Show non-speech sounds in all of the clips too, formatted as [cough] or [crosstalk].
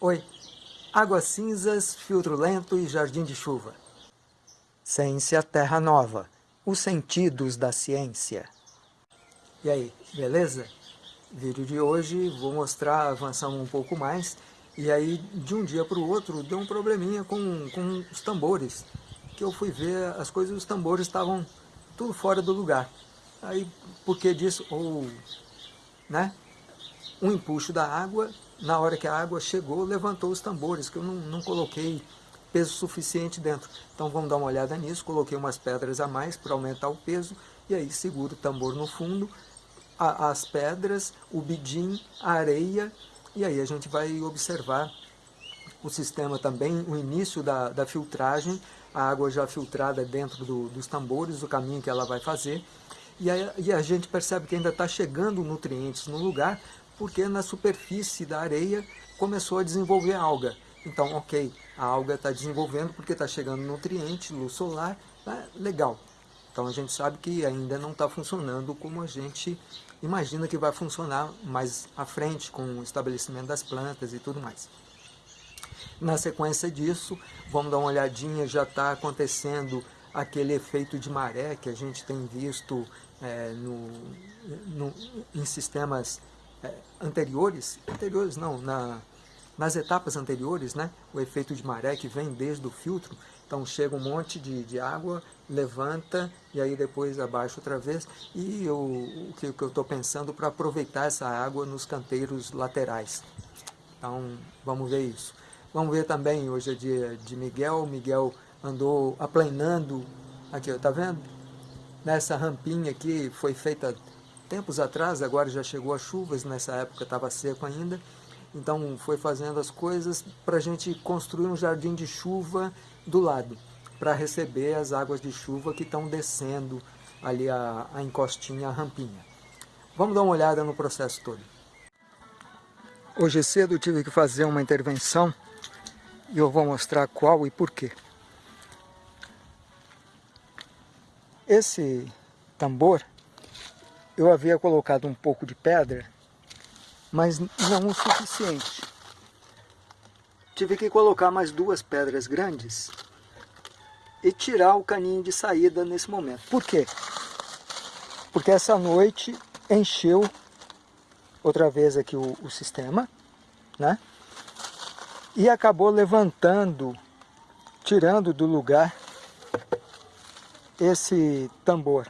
Oi, Águas Cinzas, Filtro Lento e Jardim de Chuva. Ciência Terra Nova, os sentidos da ciência. E aí, beleza? Vídeo de hoje, vou mostrar, avançando um pouco mais, e aí de um dia para o outro deu um probleminha com, com os tambores, que eu fui ver, as coisas dos tambores estavam tudo fora do lugar. Aí, por que disso? Ou, né? Um empuxo da água na hora que a água chegou, levantou os tambores, que eu não, não coloquei peso suficiente dentro. Então vamos dar uma olhada nisso, coloquei umas pedras a mais para aumentar o peso, e aí seguro o tambor no fundo, a, as pedras, o bidim, a areia, e aí a gente vai observar o sistema também, o início da, da filtragem, a água já filtrada dentro do, dos tambores, o caminho que ela vai fazer, e a, e a gente percebe que ainda está chegando nutrientes no lugar, porque na superfície da areia começou a desenvolver alga. Então, ok, a alga está desenvolvendo porque está chegando nutriente, luz solar, tá legal. Então a gente sabe que ainda não está funcionando como a gente imagina que vai funcionar mais à frente com o estabelecimento das plantas e tudo mais. Na sequência disso, vamos dar uma olhadinha, já está acontecendo aquele efeito de maré que a gente tem visto é, no, no, em sistemas anteriores, anteriores não, na, nas etapas anteriores, né, o efeito de maré que vem desde o filtro, então chega um monte de, de água, levanta e aí depois abaixa outra vez. E eu, o que, que eu estou pensando para aproveitar essa água nos canteiros laterais. Então vamos ver isso. Vamos ver também, hoje é dia de Miguel, Miguel andou aplanando, aqui, está vendo? Nessa rampinha aqui foi feita tempos atrás, agora já chegou as chuvas, nessa época estava seco ainda, então foi fazendo as coisas para a gente construir um jardim de chuva do lado, para receber as águas de chuva que estão descendo ali a, a encostinha, a rampinha. Vamos dar uma olhada no processo todo. Hoje cedo tive que fazer uma intervenção e eu vou mostrar qual e porquê. Esse tambor eu havia colocado um pouco de pedra, mas não o suficiente. Tive que colocar mais duas pedras grandes e tirar o caninho de saída nesse momento. Por quê? Porque essa noite encheu outra vez aqui o, o sistema, né? E acabou levantando, tirando do lugar esse tambor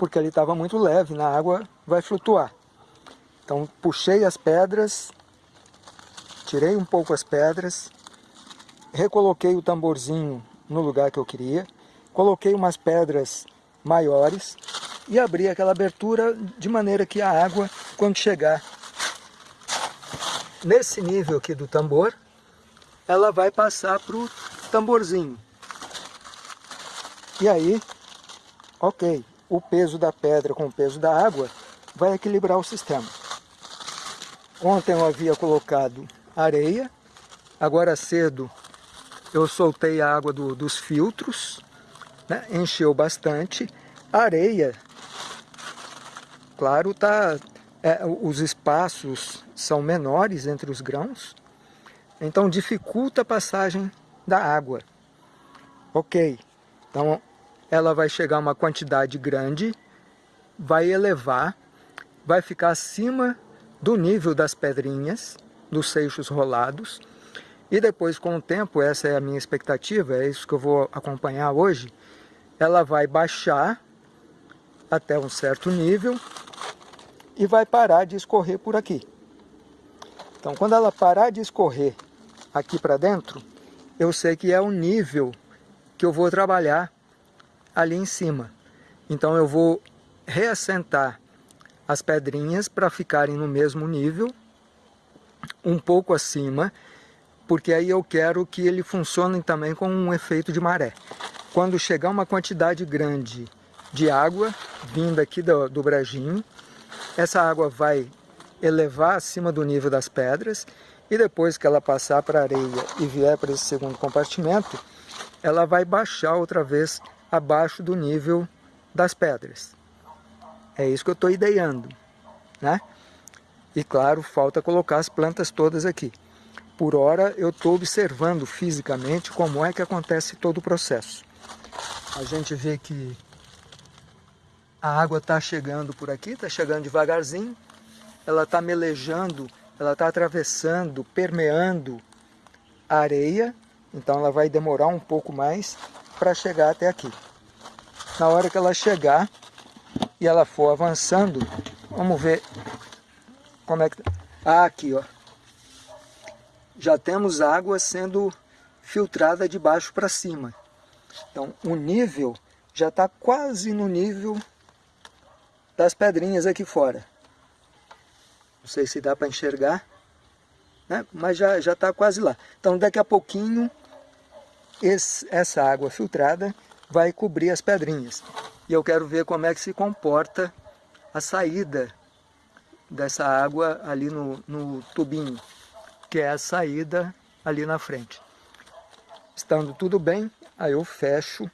porque ele estava muito leve, na água vai flutuar. Então puxei as pedras, tirei um pouco as pedras, recoloquei o tamborzinho no lugar que eu queria, coloquei umas pedras maiores e abri aquela abertura de maneira que a água, quando chegar nesse nível aqui do tambor, ela vai passar para o tamborzinho. E aí, ok, o peso da pedra com o peso da água vai equilibrar o sistema. Ontem eu havia colocado areia, agora cedo eu soltei a água do, dos filtros, né? encheu bastante. A areia, claro, tá, é, os espaços são menores entre os grãos, então dificulta a passagem da água. Ok, então ela vai chegar a uma quantidade grande, vai elevar, vai ficar acima do nível das pedrinhas, dos seixos rolados, e depois com o tempo, essa é a minha expectativa, é isso que eu vou acompanhar hoje, ela vai baixar até um certo nível e vai parar de escorrer por aqui. Então quando ela parar de escorrer aqui para dentro, eu sei que é o nível que eu vou trabalhar ali em cima. Então eu vou reassentar as pedrinhas para ficarem no mesmo nível, um pouco acima, porque aí eu quero que ele funcione também com um efeito de maré. Quando chegar uma quantidade grande de água vinda aqui do, do brejinho, essa água vai elevar acima do nível das pedras e depois que ela passar para a areia e vier para esse segundo compartimento, ela vai baixar outra vez abaixo do nível das pedras. É isso que eu estou ideando, né? E claro, falta colocar as plantas todas aqui. por hora eu estou observando fisicamente como é que acontece todo o processo. A gente vê que a água está chegando por aqui, está chegando devagarzinho, ela está melejando, ela está atravessando, permeando a areia, então ela vai demorar um pouco mais para chegar até aqui. Na hora que ela chegar e ela for avançando, vamos ver como é que... Ah, aqui, ó. Já temos água sendo filtrada de baixo para cima. Então, o nível já está quase no nível das pedrinhas aqui fora. Não sei se dá para enxergar, né? mas já está quase lá. Então daqui a pouquinho esse, essa água filtrada vai cobrir as pedrinhas. E eu quero ver como é que se comporta a saída dessa água ali no, no tubinho, que é a saída ali na frente. Estando tudo bem, aí eu fecho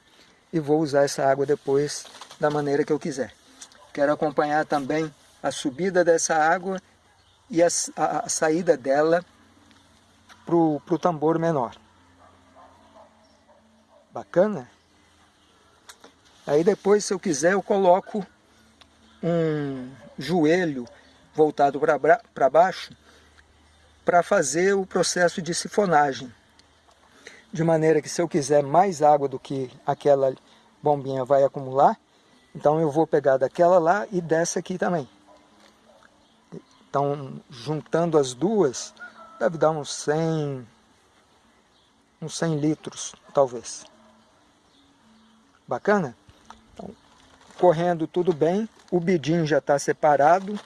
e vou usar essa água depois da maneira que eu quiser. Quero acompanhar também a subida dessa água e a, a, a saída dela para o tambor menor. Bacana? Aí depois, se eu quiser, eu coloco um joelho voltado para baixo para fazer o processo de sifonagem. De maneira que se eu quiser mais água do que aquela bombinha vai acumular, então eu vou pegar daquela lá e dessa aqui também. Então, juntando as duas, deve dar uns 100, uns 100 litros, talvez. Bacana? Então, correndo tudo bem, o bidim já está separado,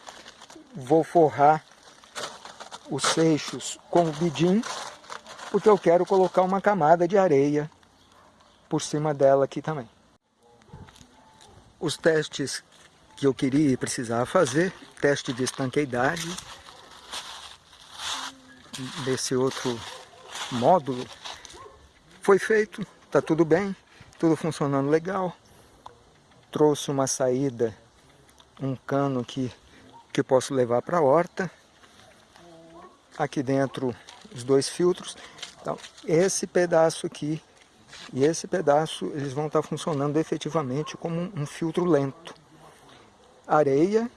vou forrar os seixos com o bidim, porque eu quero colocar uma camada de areia por cima dela aqui também. Os testes que eu queria e precisava fazer, teste de estanqueidade, desse outro módulo, foi feito, está tudo bem, tudo funcionando legal, trouxe uma saída, um cano que, que posso levar para a horta, aqui dentro os dois filtros, então esse pedaço aqui e esse pedaço eles vão estar funcionando efetivamente como um, filtro lento. Areia,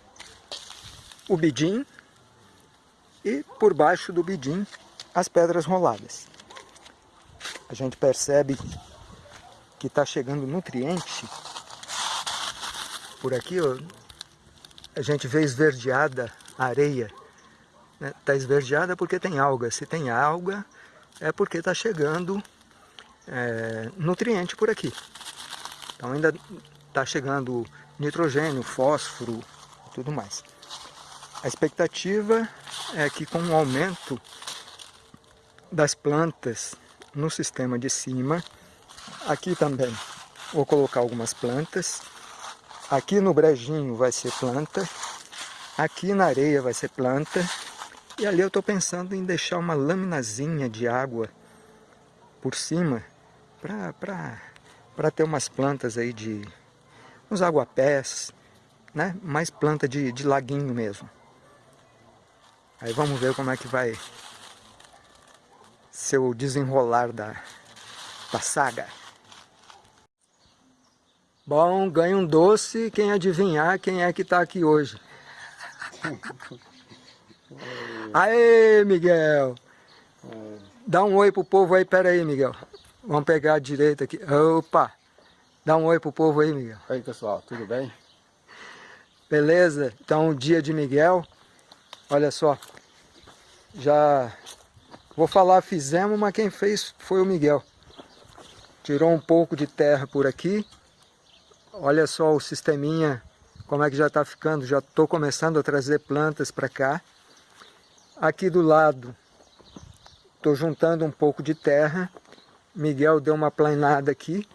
o bidim e por baixo do bidim as pedras roladas. A gente percebe que está chegando nutriente por aqui, ó, a gente vê esverdeada a areia. Está né? Tá esverdeada porque tem alga. Se tem alga, é porque está chegando é, nutriente por aqui. Então ainda está chegando nitrogênio, fósforo tudo mais. A expectativa é que com o aumento das plantas no sistema de cima, aqui também vou colocar algumas plantas, aqui no brejinho vai ser planta, aqui na areia vai ser planta, e ali eu estou pensando em deixar uma laminazinha de água por cima, para ter umas plantas aí de uns aguapés, né? Mais planta de, de laguinho mesmo. Aí vamos ver como é que vai ser o desenrolar da, da saga. Bom, ganha um doce quem adivinhar quem é que está aqui hoje. [laughs] Aê, Miguel! Dá um oi pro povo aí, pera aí, Miguel. Vamos pegar a direita aqui. Opa! Dá um oi pro povo aí, Miguel. Oi, pessoal. Tudo bem? Beleza? Então, dia de Miguel. Olha só. Já... Vou falar fizemos, mas quem fez foi o Miguel. Tirou um pouco de terra por aqui. Olha só o sisteminha, como é que já está ficando. Já estou começando a trazer plantas para cá. Aqui do lado, estou juntando um pouco de terra Miguel deu uma planada aqui.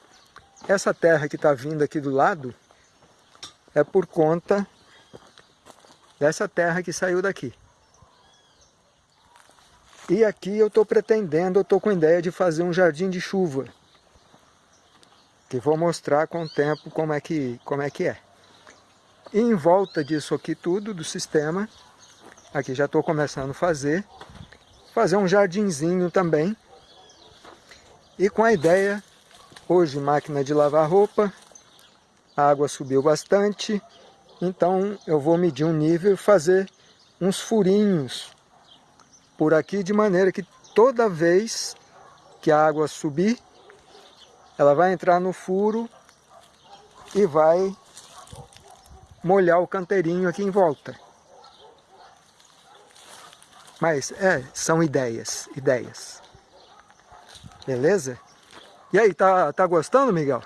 Essa terra que está vindo aqui do lado é por conta dessa terra que saiu daqui. E aqui eu estou pretendendo, eu estou com ideia de fazer um jardim de chuva. Que vou mostrar com o tempo como é que, como é, que é. Em volta disso aqui tudo, do sistema, aqui já estou começando a fazer, fazer um jardinzinho também. E com a ideia, hoje máquina de lavar roupa, a água subiu bastante, então eu vou medir um nível e fazer uns furinhos por aqui, de maneira que toda vez que a água subir, ela vai entrar no furo e vai molhar o canteirinho aqui em volta. Mas, é, são ideias, ideias. Beleza? E aí, tá, tá gostando, Miguel?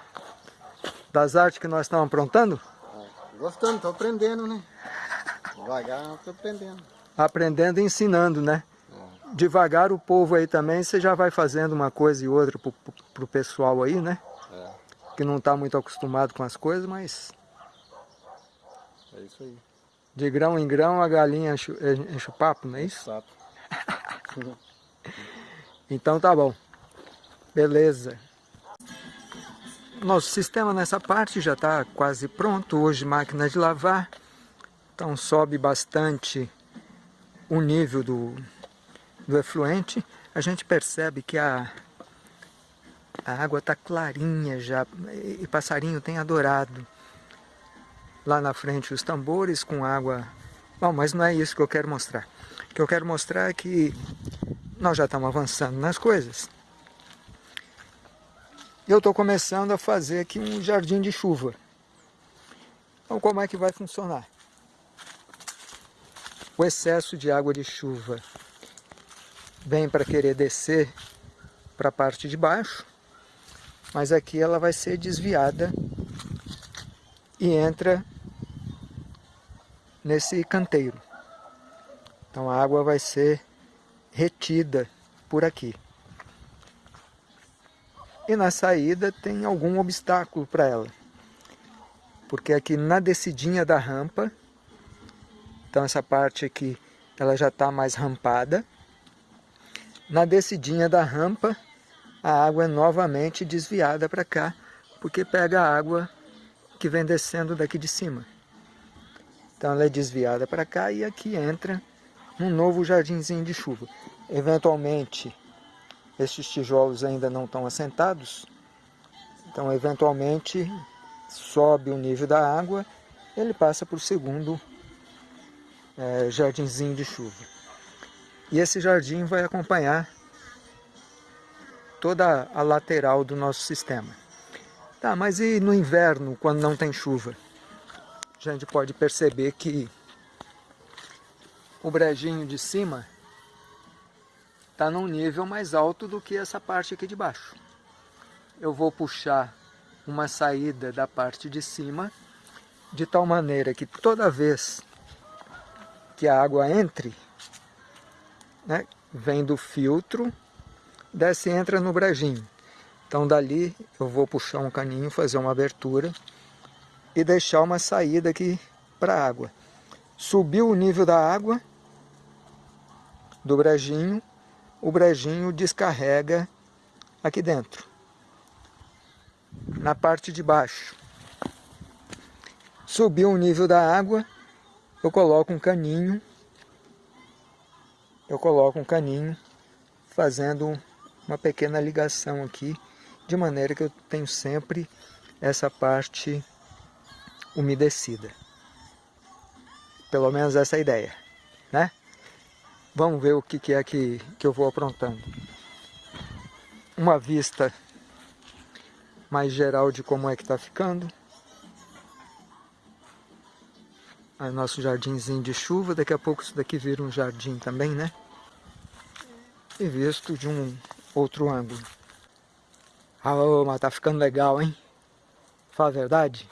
Das artes que nós estamos aprontando? Gostando, tô aprendendo, né? Devagar, tô aprendendo. Aprendendo e ensinando, né? Devagar o povo aí também, você já vai fazendo uma coisa e outra pro, pro, pro pessoal aí, né? É. Que não tá muito acostumado com as coisas, mas... É isso aí. De grão em grão a galinha enche, enche o papo, não é isso? Exato. [laughs] então tá bom. Beleza. Nosso sistema nessa parte já está quase pronto. Hoje máquina de lavar. Então sobe bastante o nível do, do efluente. A gente percebe que a, a água está clarinha já. E passarinho tem adorado lá na frente os tambores com água. Bom, mas não é isso que eu quero mostrar. O que eu quero mostrar é que nós já estamos avançando nas coisas. Eu estou começando a fazer aqui um jardim de chuva. Então como é que vai funcionar? O excesso de água de chuva vem para querer descer para a parte de baixo, mas aqui ela vai ser desviada e entra nesse canteiro. Então a água vai ser retida por aqui. E na saída tem algum obstáculo para ela. Porque aqui na descidinha da rampa, então essa parte aqui ela já está mais rampada. Na descidinha da rampa, a água é novamente desviada para cá, porque pega a água que vem descendo daqui de cima. Então ela é desviada para cá e aqui entra um novo jardinzinho de chuva. Eventualmente, estes tijolos ainda não estão assentados, então eventualmente sobe o nível da água, ele passa para o segundo é, jardinzinho de chuva. E esse jardim vai acompanhar toda a lateral do nosso sistema. Tá, mas e no inverno, quando não tem chuva? a gente pode perceber que o brejinho de cima está num nível mais alto do que essa parte aqui de baixo. Eu vou puxar uma saída da parte de cima, de tal maneira que toda vez que a água entre, né, vem do filtro, desce e entra no brejinho. Então dali eu vou puxar um caninho, fazer uma abertura e deixar uma saída aqui para a água. Subiu o nível da água do brejinho, o brejinho descarrega aqui dentro, na parte de baixo. Subiu o nível da água, eu coloco um caninho, eu coloco um caninho fazendo uma pequena ligação aqui, de maneira que eu tenho sempre essa parte umedecida. Pelo menos essa é ideia, né? Vamos ver o que, é que, que eu vou aprontando. Uma vista mais geral de como é que está ficando. Aí nosso jardinzinho de chuva, daqui a pouco isso daqui vira um jardim também, né? E visto de um outro ângulo. Ah, mas tá ficando legal, hein? Fala a verdade.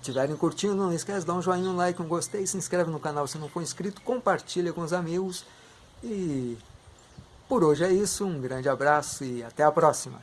estiverem curtindo, não esquece dar um joinha, um like, um gostei, se inscreve no canal se não for inscrito, compartilha com os amigos. E por hoje é isso, um grande abraço e até a próxima.